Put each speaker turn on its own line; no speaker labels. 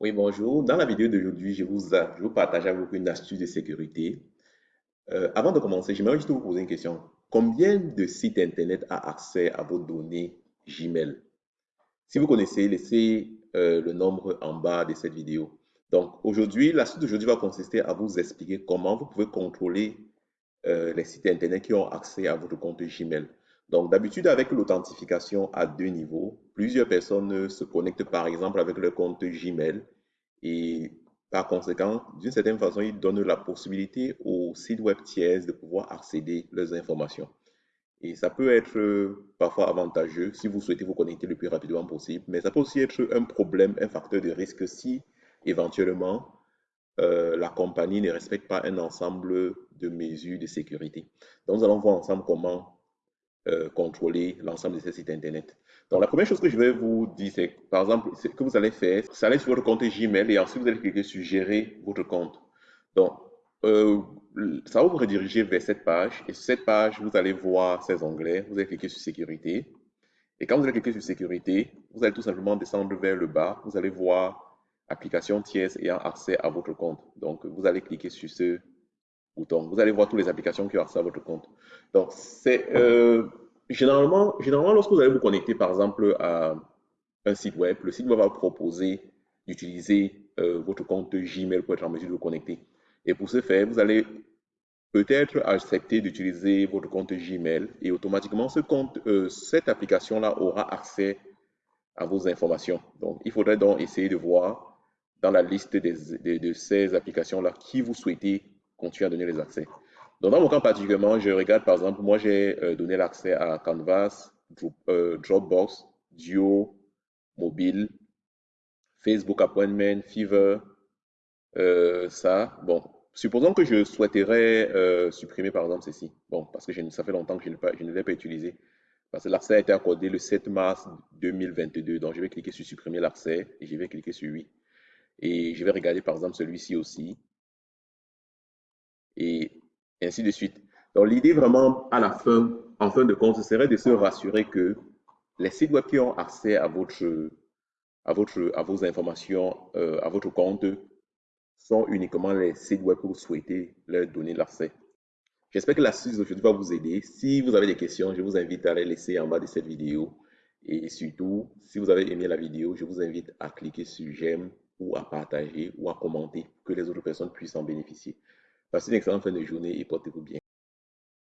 Oui, bonjour. Dans la vidéo d'aujourd'hui, je vous, je vous partage avec vous une astuce de sécurité. Euh, avant de commencer, j'aimerais juste vous poser une question. Combien de sites Internet a accès à vos données Gmail? Si vous connaissez, laissez euh, le nombre en bas de cette vidéo. Donc, aujourd'hui, l'astuce d'aujourd'hui va consister à vous expliquer comment vous pouvez contrôler euh, les sites Internet qui ont accès à votre compte Gmail. Donc, d'habitude, avec l'authentification à deux niveaux, plusieurs personnes se connectent par exemple avec leur compte Gmail et par conséquent, d'une certaine façon, ils donnent la possibilité aux sites web tiers de pouvoir accéder à leurs informations. Et ça peut être euh, parfois avantageux si vous souhaitez vous connecter le plus rapidement possible, mais ça peut aussi être un problème, un facteur de risque si éventuellement euh, la compagnie ne respecte pas un ensemble de mesures de sécurité. Donc, nous allons voir ensemble comment euh, contrôler l'ensemble de ces sites Internet. Donc, la première chose que je vais vous dire, c'est par exemple, ce que vous allez faire, c'est aller sur votre compte Gmail et ensuite vous allez cliquer sur Gérer votre compte. Donc, euh, ça va vous rediriger vers cette page et sur cette page, vous allez voir ces onglets. Vous allez cliquer sur Sécurité. Et quand vous allez cliquer sur Sécurité, vous allez tout simplement descendre vers le bas. Vous allez voir Applications tierces ayant accès à votre compte. Donc, vous allez cliquer sur ce Vous allez voir toutes les applications qui ont accès à votre compte. Donc, c'est euh, généralement, généralement, lorsque vous allez vous connecter, par exemple, à un site web, le site web va vous proposer d'utiliser euh, votre compte Gmail pour être en mesure de vous connecter. Et pour ce faire, vous allez peut-être accepter d'utiliser votre compte Gmail et automatiquement, euh, cette application-là aura accès à vos informations. Donc, il faudrait donc essayer de voir dans la liste de, de ces applications-là qui vous souhaitez continuer à donner les accès. Dans mon cas particulièrement, je regarde par exemple, moi j'ai euh, donné l'accès à Canvas, euh, Dropbox, Duo, Mobile, Facebook Appointment, Fever, euh, ça. Bon, supposons que je souhaiterais supprimer par exemple ceci. Bon, parce que ça fait longtemps que je ne l'ai pas utilisé. Parce que l'accès a été accordé le 7 mars 2022. Donc, je vais cliquer sur supprimer l'accès et je vais cliquer sur oui. Et je vais regarder par exemple celui-ci aussi et ainsi de suite. Donc, l'idée vraiment à la fin, en fin de compte, serait de se rassurer que les sites web qui ont accès à votre, à votre, à vos informations, euh, à votre compte, sont uniquement les sites web que vous souhaitez leur donner l'accès. J'espère que l'astuce d'aujourd'hui va vous aider. Si vous avez des questions, je vous invite à les laisser en bas de cette vidéo. Et surtout, si vous avez aimé la vidéo, je vous invite à cliquer sur j'aime ou à partager ou à commenter pour que les autres personnes puissent en bénéficier. Passez une excellente fin de journée et portez-vous bien.